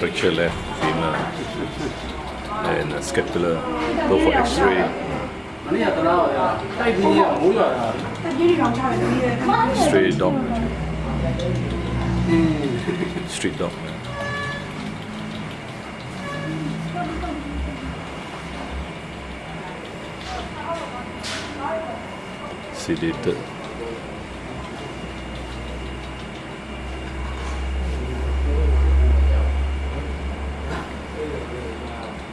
Picture left female and a scapula. Go for X-ray. Straight dog. Street dog. Sedated.